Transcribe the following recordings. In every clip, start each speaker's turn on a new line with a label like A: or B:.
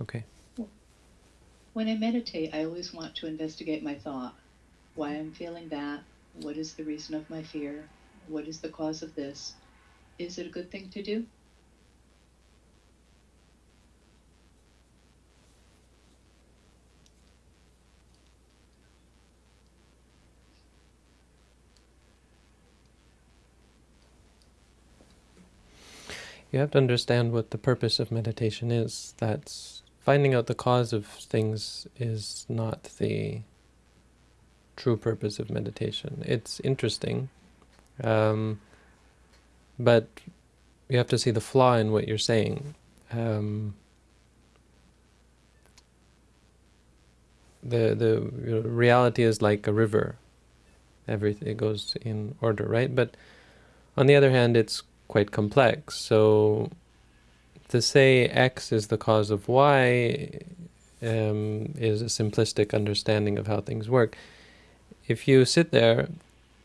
A: Okay.
B: When I meditate, I always want to investigate my thought. Why I'm feeling that? What is the reason of my fear? What is the cause of this? Is it a good thing to do?
A: You have to understand what the purpose of meditation is. That's finding out the cause of things is not the true purpose of meditation. It's interesting, um, but you have to see the flaw in what you're saying. Um, the the reality is like a river. Everything goes in order, right? But on the other hand, it's quite complex. So to say X is the cause of Y um, is a simplistic understanding of how things work. If you sit there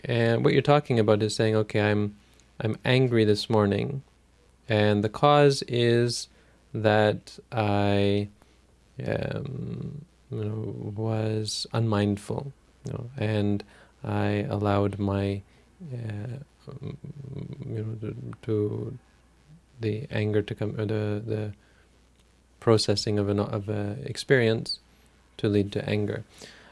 A: and what you're talking about is saying, okay, I'm I'm angry this morning, and the cause is that I um, you know, was unmindful, you know, and I allowed my uh, you know, to, to, the anger to come, or the the processing of an of a experience to lead to anger.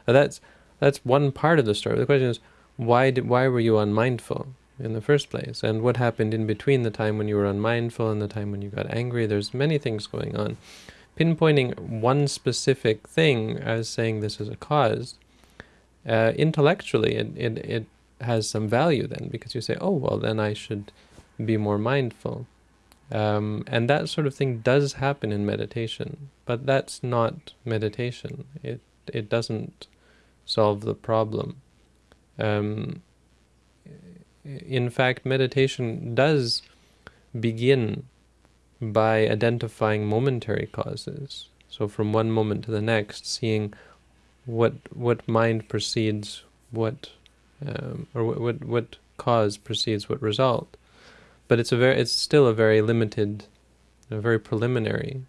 A: Now that's that's one part of the story. The question is, why did why were you unmindful in the first place, and what happened in between the time when you were unmindful and the time when you got angry? There's many things going on. Pinpointing one specific thing as saying this is a cause, uh, intellectually, it, it it has some value then, because you say, oh, well, then I should be more mindful. Um, and that sort of thing does happen in meditation, but that's not meditation. It, it doesn't solve the problem. Um, in fact, meditation does begin by identifying momentary causes. So from one moment to the next, seeing what what mind precedes what um, or what, what, what cause precedes what result. But it's a very it's still a very limited, a very preliminary,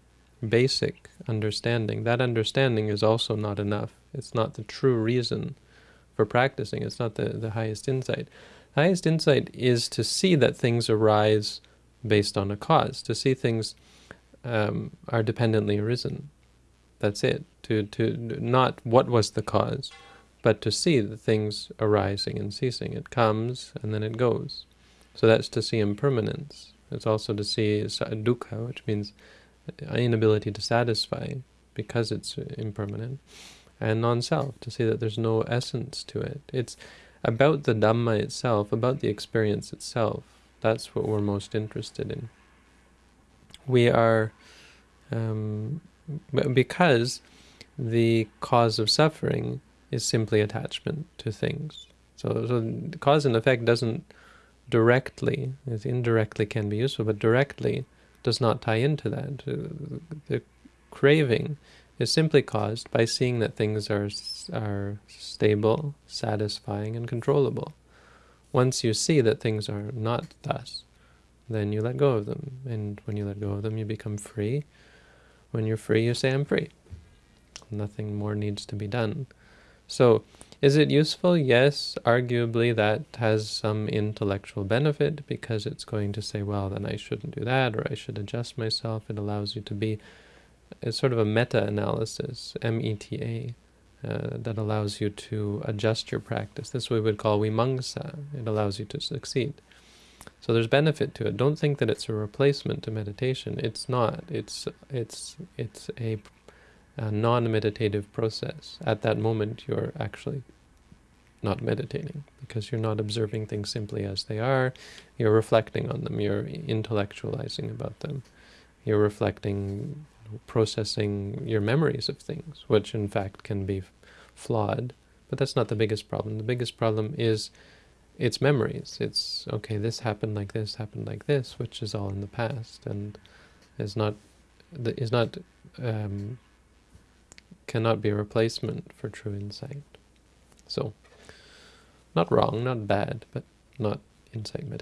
A: basic understanding. That understanding is also not enough. It's not the true reason for practicing. It's not the, the highest insight. The highest insight is to see that things arise based on a cause, to see things um, are dependently arisen. That's it. To, to not what was the cause, but to see the things arising and ceasing. It comes and then it goes. So that's to see impermanence. It's also to see dukkha, which means inability to satisfy because it's impermanent, and non-self, to see that there's no essence to it. It's about the Dhamma itself, about the experience itself. That's what we're most interested in. We are, um, because the cause of suffering is simply attachment to things. So, so cause and effect doesn't directly, as indirectly can be useful, but directly does not tie into that. Uh, the craving is simply caused by seeing that things are are stable, satisfying, and controllable. Once you see that things are not thus, then you let go of them. And when you let go of them, you become free. When you're free, you say, I'm free. Nothing more needs to be done. So is it useful? Yes, arguably that has some intellectual benefit because it's going to say, well, then I shouldn't do that or I should adjust myself. It allows you to be it's sort of a meta-analysis, M-E-T-A, uh, that allows you to adjust your practice. This we would call vimamsa. It allows you to succeed. So there's benefit to it. Don't think that it's a replacement to meditation. It's not. It's it's it's a a non-meditative process. At that moment, you're actually not meditating because you're not observing things simply as they are. You're reflecting on them. You're intellectualizing about them. You're reflecting, processing your memories of things, which in fact can be flawed. But that's not the biggest problem. The biggest problem is its memories. It's, okay, this happened like this, happened like this, which is all in the past and is not, is not um, cannot be a replacement for true insight. So, not wrong, not bad, but not insight meditation.